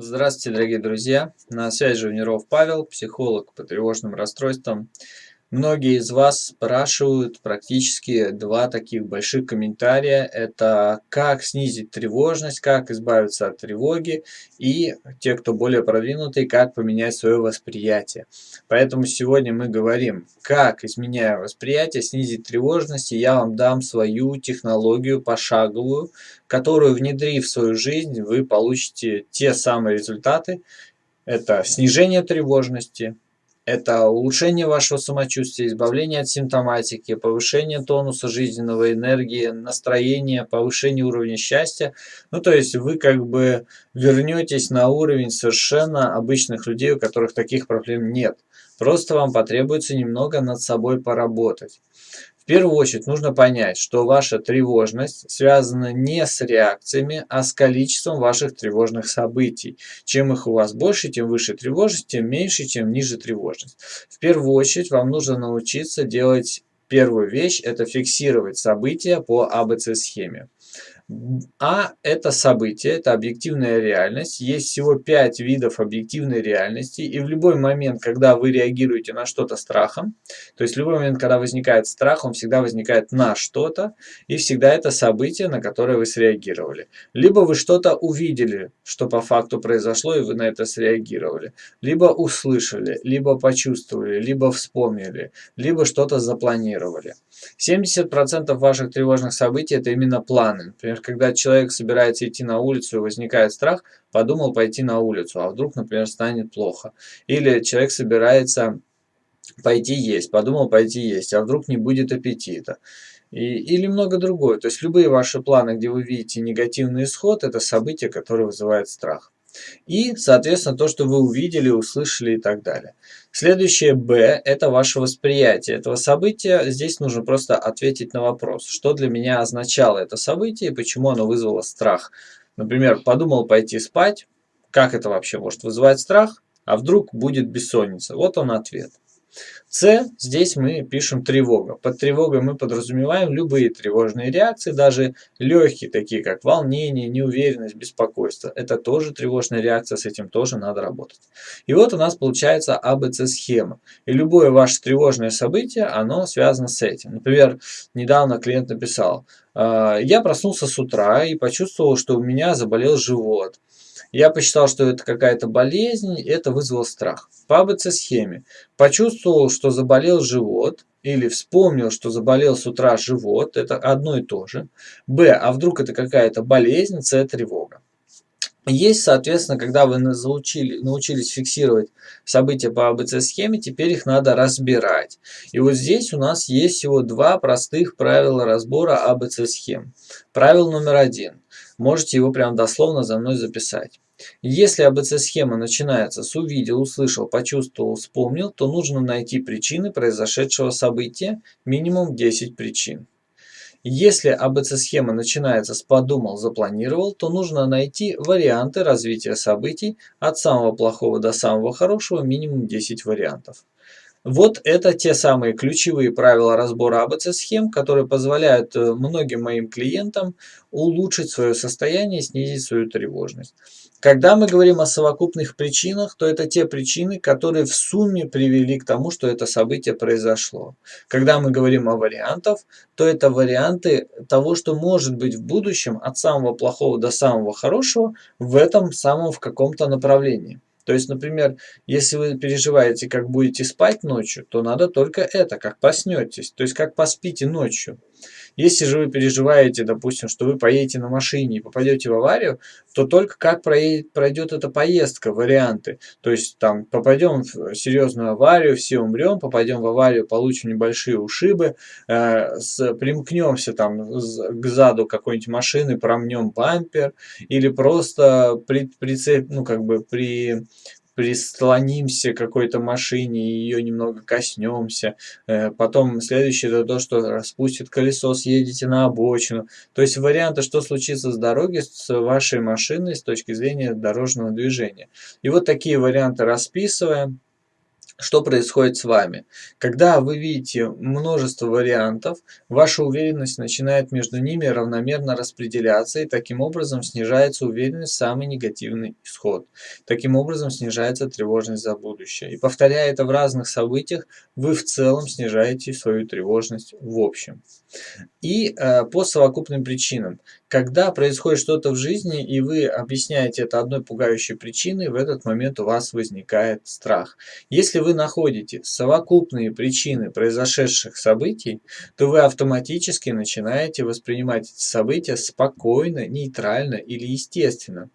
Здравствуйте, дорогие друзья! На связи Живниров Павел, психолог по тревожным расстройствам. Многие из вас спрашивают практически два таких больших комментария. Это как снизить тревожность, как избавиться от тревоги и те, кто более продвинутый, как поменять свое восприятие. Поэтому сегодня мы говорим, как, изменяя восприятие, снизить тревожность. И я вам дам свою технологию пошаговую, которую, внедрив в свою жизнь, вы получите те самые результаты. Это снижение тревожности, это улучшение вашего самочувствия, избавление от симптоматики, повышение тонуса жизненного энергии, настроения, повышение уровня счастья. Ну, то есть вы как бы вернетесь на уровень совершенно обычных людей, у которых таких проблем нет. Просто вам потребуется немного над собой поработать первую очередь нужно понять, что ваша тревожность связана не с реакциями, а с количеством ваших тревожных событий. Чем их у вас больше, тем выше тревожность, тем меньше, тем ниже тревожность. В первую очередь вам нужно научиться делать первую вещь, это фиксировать события по АБЦ-схеме. А это событие, это объективная реальность. Есть всего пять видов объективной реальности. И в любой момент, когда вы реагируете на что-то страхом, то есть в любой момент, когда возникает страх, он всегда возникает на что-то. И всегда это событие, на которое вы среагировали. Либо вы что-то увидели, что по факту произошло, и вы на это среагировали. Либо услышали, либо почувствовали, либо вспомнили, либо что-то запланировали. 70% ваших тревожных событий это именно планы. Например, когда человек собирается идти на улицу и возникает страх, подумал пойти на улицу, а вдруг, например, станет плохо. Или человек собирается пойти есть, подумал пойти есть, а вдруг не будет аппетита. И, или много другое. То есть любые ваши планы, где вы видите негативный исход, это событие, которое вызывает страх. И, соответственно, то, что вы увидели, услышали и так далее. Следующее «Б» – это ваше восприятие этого события. Здесь нужно просто ответить на вопрос, что для меня означало это событие и почему оно вызвало страх. Например, подумал пойти спать, как это вообще может вызывать страх, а вдруг будет бессонница. Вот он ответ. С, здесь мы пишем тревога. Под тревогой мы подразумеваем любые тревожные реакции, даже легкие, такие как волнение, неуверенность, беспокойство. Это тоже тревожная реакция, с этим тоже надо работать. И вот у нас получается АБЦ-схема. И любое ваше тревожное событие, оно связано с этим. Например, недавно клиент написал, «А, я проснулся с утра и почувствовал, что у меня заболел живот. Я посчитал, что это какая-то болезнь, это вызвало страх. По АБЦ-схеме. Почувствовал, что заболел живот, или вспомнил, что заболел с утра живот, это одно и то же. Б, а вдруг это какая-то болезнь, С, тревога. Есть, соответственно, когда вы научили, научились фиксировать события по АБЦ-схеме, теперь их надо разбирать. И вот здесь у нас есть всего два простых правила разбора АБЦ-схем. Правило номер один. Можете его прям дословно за мной записать. Если АБЦ-схема начинается с увидел, услышал, почувствовал, вспомнил, то нужно найти причины произошедшего события, минимум 10 причин. Если АБЦ-схема начинается с «подумал, запланировал», то нужно найти варианты развития событий от самого плохого до самого хорошего, минимум 10 вариантов. Вот это те самые ключевые правила разбора АБЦ-схем, которые позволяют э, многим моим клиентам улучшить свое состояние и снизить свою тревожность. Когда мы говорим о совокупных причинах, то это те причины, которые в сумме привели к тому, что это событие произошло. Когда мы говорим о вариантах, то это варианты того, что может быть в будущем от самого плохого до самого хорошего в этом самом в каком-то направлении. То есть, например, если вы переживаете, как будете спать ночью, то надо только это, как проснетесь, то есть как поспите ночью. Если же вы переживаете, допустим, что вы поедете на машине и попадете в аварию, то только как пройдет эта поездка, варианты. То есть там попадем в серьезную аварию, все умрем, попадем в аварию, получим небольшие ушибы, э, с, примкнемся там к заду какой-нибудь машины, промнем бампер, или просто при, прицеп, ну, как бы при прислонимся к какой-то машине и ее немного коснемся. Э, потом следующее это то, что распустит колесо, съедете на обочину. То есть варианты, что случится с дороги, с вашей машиной с точки зрения дорожного движения. И вот такие варианты расписываем. Что происходит с вами? Когда вы видите множество вариантов, ваша уверенность начинает между ними равномерно распределяться, и таким образом снижается уверенность в самый негативный исход. Таким образом снижается тревожность за будущее. И повторяя это в разных событиях, вы в целом снижаете свою тревожность в общем. И э, по совокупным причинам. Когда происходит что-то в жизни, и вы объясняете это одной пугающей причиной, в этот момент у вас возникает страх. Если вы находите совокупные причины произошедших событий, то вы автоматически начинаете воспринимать эти события спокойно, нейтрально или естественно.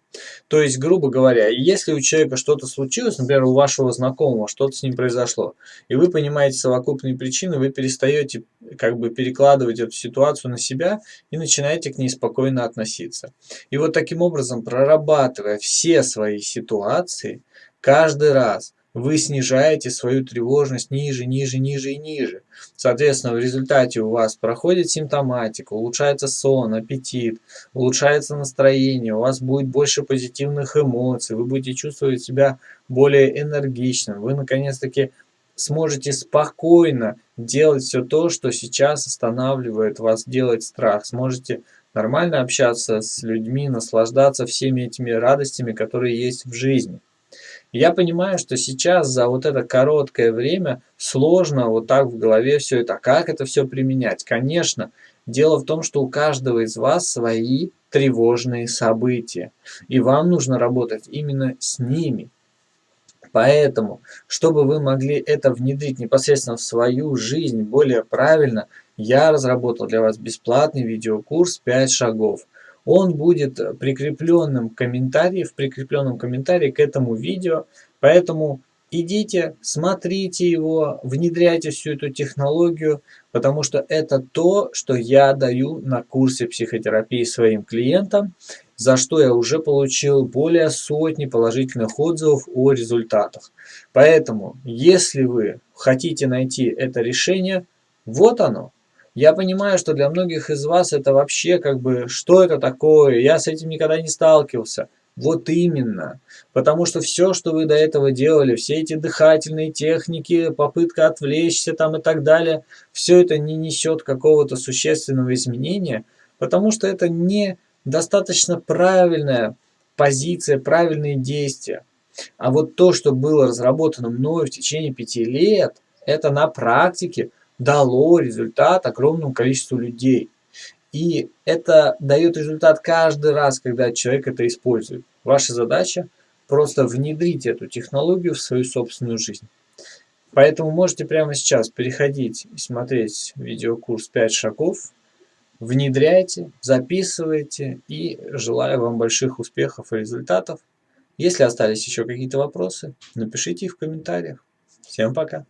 То есть, грубо говоря, если у человека что-то случилось, например, у вашего знакомого что-то с ним произошло, и вы понимаете совокупные причины, вы перестаете как бы перекладывать эту ситуацию на себя и начинаете к ней спокойно относиться. И вот таким образом, прорабатывая все свои ситуации, каждый раз вы снижаете свою тревожность ниже, ниже, ниже и ниже. Соответственно, в результате у вас проходит симптоматика, улучшается сон, аппетит, улучшается настроение, у вас будет больше позитивных эмоций, вы будете чувствовать себя более энергичным, вы наконец-таки сможете спокойно делать все то, что сейчас останавливает вас делать страх, сможете нормально общаться с людьми, наслаждаться всеми этими радостями, которые есть в жизни. Я понимаю, что сейчас за вот это короткое время сложно вот так в голове все это. А как это все применять? Конечно, дело в том, что у каждого из вас свои тревожные события. И вам нужно работать именно с ними. Поэтому, чтобы вы могли это внедрить непосредственно в свою жизнь более правильно, я разработал для вас бесплатный видеокурс «5 шагов» он будет прикрепленным комментарием, в прикрепленном комментарии к этому видео. Поэтому идите, смотрите его, внедряйте всю эту технологию, потому что это то, что я даю на курсе психотерапии своим клиентам, за что я уже получил более сотни положительных отзывов о результатах. Поэтому, если вы хотите найти это решение, вот оно. Я понимаю, что для многих из вас это вообще как бы, что это такое, я с этим никогда не сталкивался. Вот именно. Потому что все, что вы до этого делали, все эти дыхательные техники, попытка отвлечься там и так далее, все это не несет какого-то существенного изменения, потому что это не достаточно правильная позиция, правильные действия. А вот то, что было разработано мною в течение пяти лет, это на практике – дало результат огромному количеству людей. И это дает результат каждый раз, когда человек это использует. Ваша задача просто внедрить эту технологию в свою собственную жизнь. Поэтому можете прямо сейчас переходить и смотреть видеокурс 5 шагов. Внедряйте, записывайте и желаю вам больших успехов и результатов. Если остались еще какие-то вопросы, напишите их в комментариях. Всем пока!